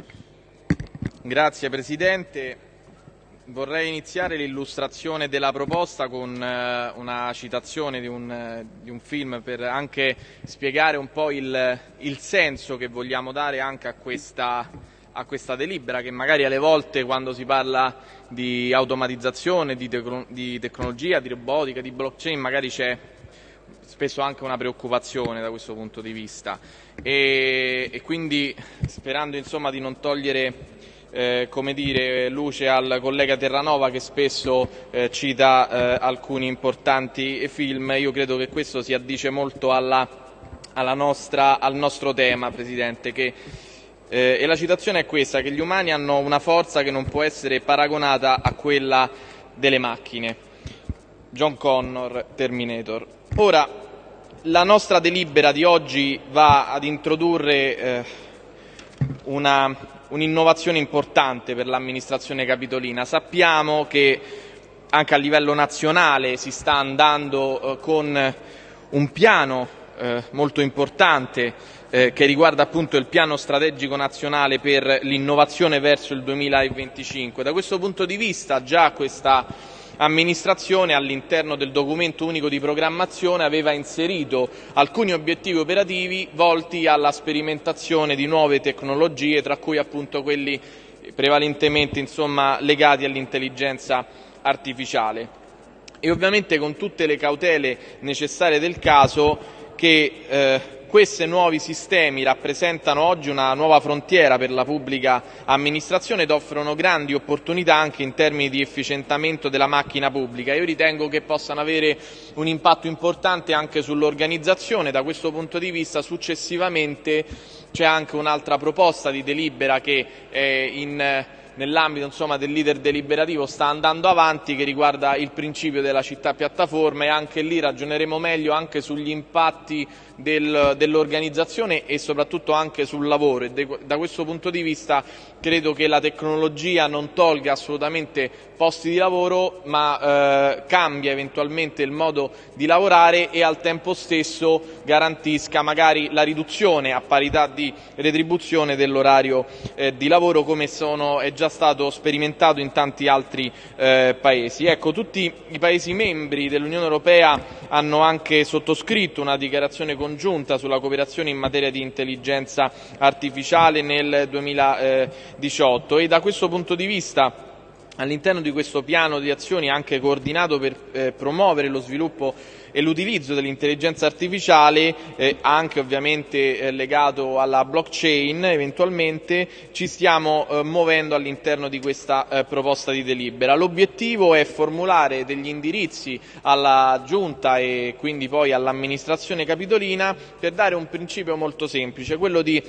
Bianchi. Grazie Presidente. Vorrei iniziare l'illustrazione della proposta con eh, una citazione di un, eh, di un, film per anche spiegare un po' il, il senso che vogliamo dare anche a questa, a questa, delibera che magari alle volte quando si parla di automatizzazione, di, tec di tecnologia, di robotica, di blockchain magari c'è spesso anche una preoccupazione da questo punto di vista e, e quindi sperando insomma di non togliere eh, dire, luce al collega Terranova che spesso eh, cita eh, alcuni importanti film, io credo che questo si addice molto alla, alla nostra, al nostro tema, Presidente, che, eh, e la citazione è questa, che gli umani hanno una forza che non può essere paragonata a quella delle macchine. John Connor, Terminator. Ora, la nostra delibera di oggi va ad introdurre eh, un'innovazione importante per l'amministrazione capitolina. Sappiamo che anche a livello nazionale si sta andando eh, con un piano eh, molto importante eh, che riguarda appunto il piano strategico nazionale per l'innovazione verso il 2025. Da questo punto di vista già questa amministrazione all'interno del documento unico di programmazione aveva inserito alcuni obiettivi operativi volti alla sperimentazione di nuove tecnologie, tra cui appunto quelli prevalentemente insomma, legati all'intelligenza artificiale. E ovviamente con tutte le cautele necessarie del caso che eh, questi nuovi sistemi rappresentano oggi una nuova frontiera per la pubblica amministrazione ed offrono grandi opportunità anche in termini di efficientamento della macchina pubblica. Io ritengo che possano avere un impatto importante anche sull'organizzazione. Da questo punto di vista successivamente c'è anche un'altra proposta di delibera che è in nell'ambito insomma, del leader deliberativo sta andando avanti che riguarda il principio della città piattaforma e anche lì ragioneremo meglio anche sugli impatti del, dell'organizzazione e soprattutto anche sul lavoro. E de, da questo punto di vista credo che la tecnologia non tolga assolutamente posti di lavoro ma eh, cambia eventualmente il modo di lavorare e al tempo stesso garantisca magari la riduzione a parità di retribuzione dell'orario eh, di lavoro come sono, è già stato sperimentato in tanti altri eh, paesi. Ecco, tutti i Paesi membri dell'Unione Europea hanno anche sottoscritto una dichiarazione congiunta sulla cooperazione in materia di intelligenza artificiale nel 2018 e da questo punto di vista all'interno di questo piano di azioni anche coordinato per eh, promuovere lo sviluppo e l'utilizzo dell'intelligenza artificiale, eh, anche ovviamente eh, legato alla blockchain eventualmente, ci stiamo eh, muovendo all'interno di questa eh, proposta di delibera. L'obiettivo è formulare degli indirizzi alla Giunta e quindi poi all'amministrazione capitolina per dare un principio molto semplice, quello di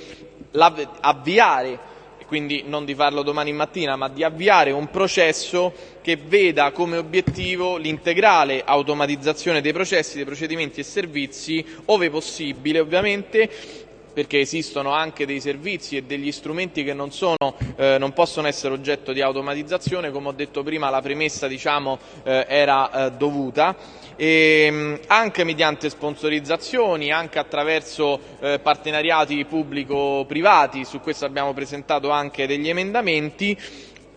avviare quindi non di farlo domani mattina, ma di avviare un processo che veda come obiettivo l'integrale automatizzazione dei processi, dei procedimenti e servizi, ove possibile ovviamente, perché esistono anche dei servizi e degli strumenti che non, sono, eh, non, possono essere oggetto di automatizzazione, come ho detto prima la premessa diciamo, eh, era eh, dovuta, e, ehm, anche mediante sponsorizzazioni, anche attraverso eh, partenariati pubblico-privati, su questo abbiamo presentato anche degli emendamenti,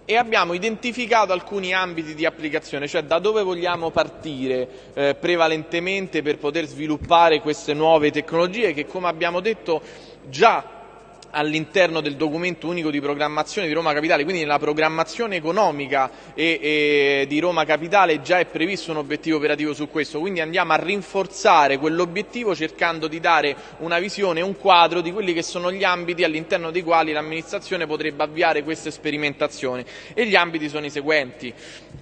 e abbiamo identificato alcuni ambiti di applicazione, cioè da dove vogliamo partire eh, prevalentemente per poter sviluppare queste nuove tecnologie che come abbiamo detto già all'interno del documento unico di programmazione di Roma Capitale, quindi nella programmazione economica e, e di Roma Capitale già è previsto un obiettivo operativo su questo, quindi andiamo a rinforzare quell'obiettivo cercando di dare una visione, un quadro di quelli che sono gli ambiti all'interno dei quali l'amministrazione potrebbe avviare queste sperimentazioni e gli ambiti sono i seguenti.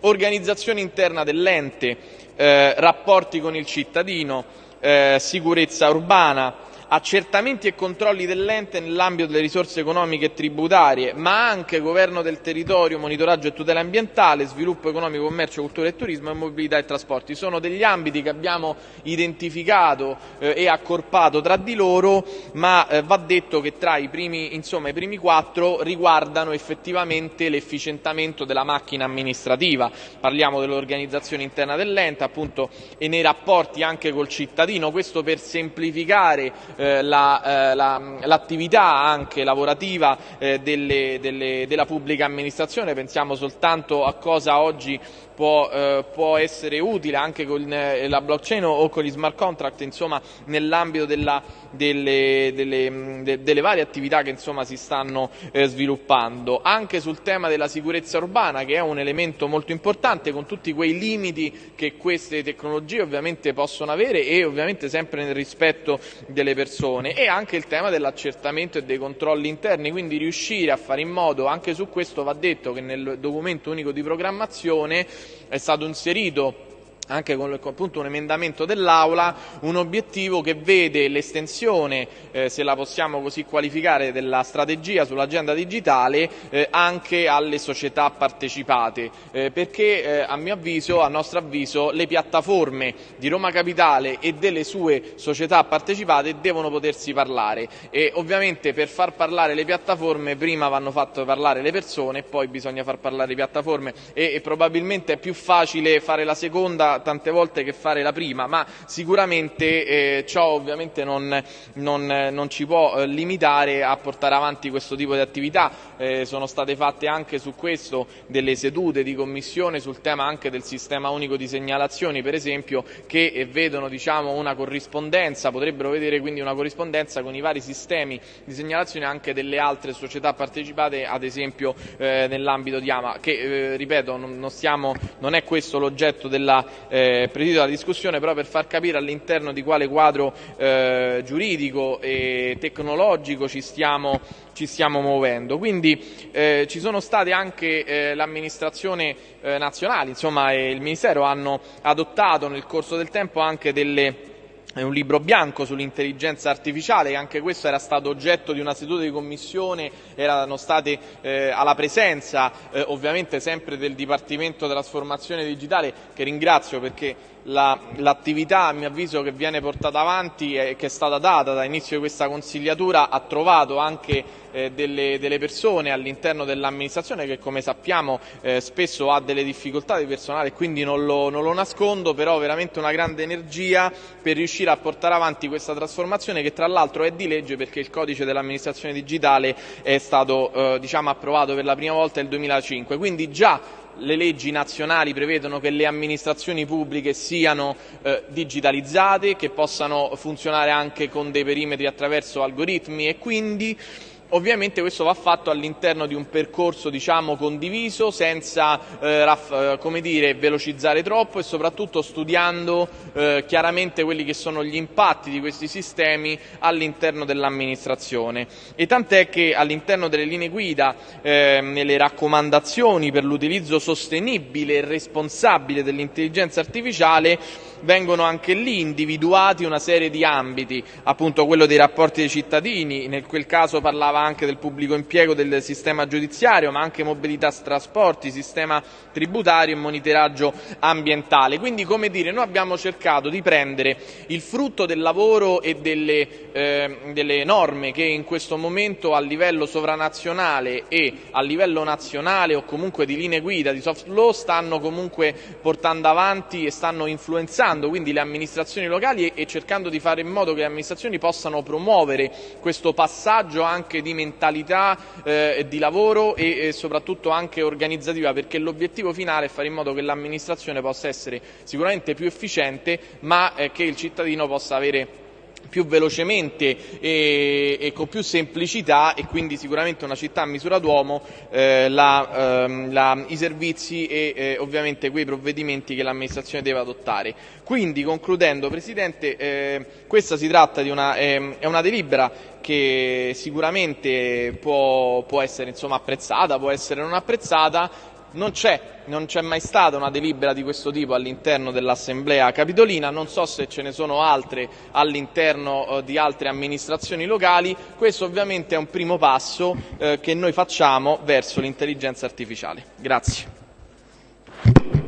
Organizzazione interna dell'ente, eh, rapporti con il cittadino, eh, sicurezza urbana, accertamenti e controlli dell'ente nell'ambito delle risorse economiche e tributarie, ma anche governo del territorio, monitoraggio e tutela ambientale, sviluppo economico, commercio, cultura e turismo e mobilità e trasporti. Sono degli ambiti che abbiamo identificato eh, e accorpato tra di loro, ma eh, va detto che tra i primi, insomma, i primi quattro riguardano effettivamente l'efficientamento della macchina amministrativa. Parliamo dell'organizzazione interna dell'ente appunto, e nei rapporti anche col cittadino, questo per semplificare eh, l'attività la, anche lavorativa eh, delle, delle, della pubblica amministrazione, pensiamo soltanto a cosa oggi può, eh, può essere utile anche con eh, la blockchain o con gli smart contract insomma, nell'ambito delle, delle, de, delle, varie attività che insomma, si stanno eh, sviluppando. Anche sul tema della sicurezza urbana che è un elemento molto importante con tutti quei limiti che queste tecnologie ovviamente possono avere e ovviamente sempre nel rispetto delle persone e anche il tema dell'accertamento e dei controlli interni, quindi riuscire a fare in modo, anche su questo va detto che nel documento unico di programmazione è stato inserito anche con appunto, un emendamento dell'Aula, un obiettivo che vede l'estensione, eh, se la possiamo così qualificare, della strategia sull'agenda digitale eh, anche alle società partecipate, eh, perché eh, a mio avviso, a nostro avviso, le piattaforme di Roma Capitale e delle sue società partecipate devono potersi parlare. E ovviamente per far parlare le piattaforme prima vanno fatte parlare le persone e poi bisogna far parlare le piattaforme. E, e probabilmente è più facile fare la seconda tante volte che fare la prima, ma sicuramente eh, ciò ovviamente non, non, non ci può eh, limitare a portare avanti questo tipo di attività. Eh, sono state fatte anche su questo delle sedute di commissione sul tema anche del sistema unico di segnalazioni, per esempio, che vedono diciamo, una corrispondenza, potrebbero vedere quindi una corrispondenza con i vari sistemi di segnalazione anche delle altre società partecipate, ad esempio eh, nell'ambito di AMA, che eh, ripeto non, non, stiamo, non è questo l'oggetto della eh, della discussione, però per far capire all'interno di quale quadro eh, giuridico e tecnologico ci stiamo, ci stiamo muovendo. Quindi eh, ci sono state anche eh, l'amministrazione eh, nazionale, insomma e il Ministero hanno adottato nel corso del tempo anche delle è un libro bianco sull'intelligenza artificiale, anche questo era stato oggetto di una seduta di commissione, erano state eh, alla presenza eh, ovviamente sempre del Dipartimento Trasformazione Digitale, che ringrazio perché l'attività la, a mio avviso che viene portata avanti e che è stata data da inizio di questa consigliatura ha trovato anche eh, delle, delle, persone all'interno dell'amministrazione che come sappiamo eh, spesso ha delle difficoltà di personale quindi non lo, non lo nascondo, però veramente una grande energia per riuscire a portare avanti questa trasformazione che tra l'altro è di legge perché il codice dell'amministrazione digitale è stato eh, diciamo, approvato per la prima volta nel 2005, quindi già le leggi nazionali prevedono che le amministrazioni pubbliche siano eh, digitalizzate, che possano funzionare anche con dei perimetri attraverso algoritmi e quindi Ovviamente questo va fatto all'interno di un percorso diciamo, condiviso senza eh, eh, dire, velocizzare troppo e soprattutto studiando eh, chiaramente quelli che sono gli impatti di questi sistemi all'interno dell'amministrazione. E tant'è che all'interno delle linee guida, eh, nelle raccomandazioni per l'utilizzo sostenibile e responsabile dell'intelligenza artificiale, vengono anche lì individuati una serie di ambiti, appunto quello dei rapporti dei cittadini, nel quel caso parlava anche del pubblico impiego del sistema giudiziario, ma anche mobilità trasporti, sistema tributario e monitoraggio ambientale. Quindi, come dire, noi abbiamo cercato di prendere il frutto del lavoro e delle, eh, delle norme che in questo momento a livello sovranazionale e a livello nazionale o comunque di linee guida di soft law stanno comunque portando avanti e stanno influenzando quindi le amministrazioni locali e, e cercando di fare in modo che le amministrazioni possano promuovere questo passaggio anche di mentalità eh, di lavoro e, e soprattutto anche organizzativa perché l'obiettivo finale è fare in modo che l'amministrazione possa essere sicuramente più efficiente ma eh, che il cittadino possa avere più velocemente e, e, con più semplicità e quindi sicuramente una città a misura d'uomo eh, ehm, i servizi e eh, ovviamente quei provvedimenti che l'amministrazione deve adottare. Quindi concludendo Presidente, eh, questa si tratta di una, ehm, è una delibera che sicuramente può, può essere insomma, apprezzata, può essere non apprezzata, non c'è, non c'è mai stata una delibera di questo tipo all'interno dell'Assemblea Capitolina, non so se ce ne sono altre all'interno eh, di altre amministrazioni locali, questo ovviamente è un primo passo eh, che noi facciamo verso l'intelligenza artificiale. Grazie.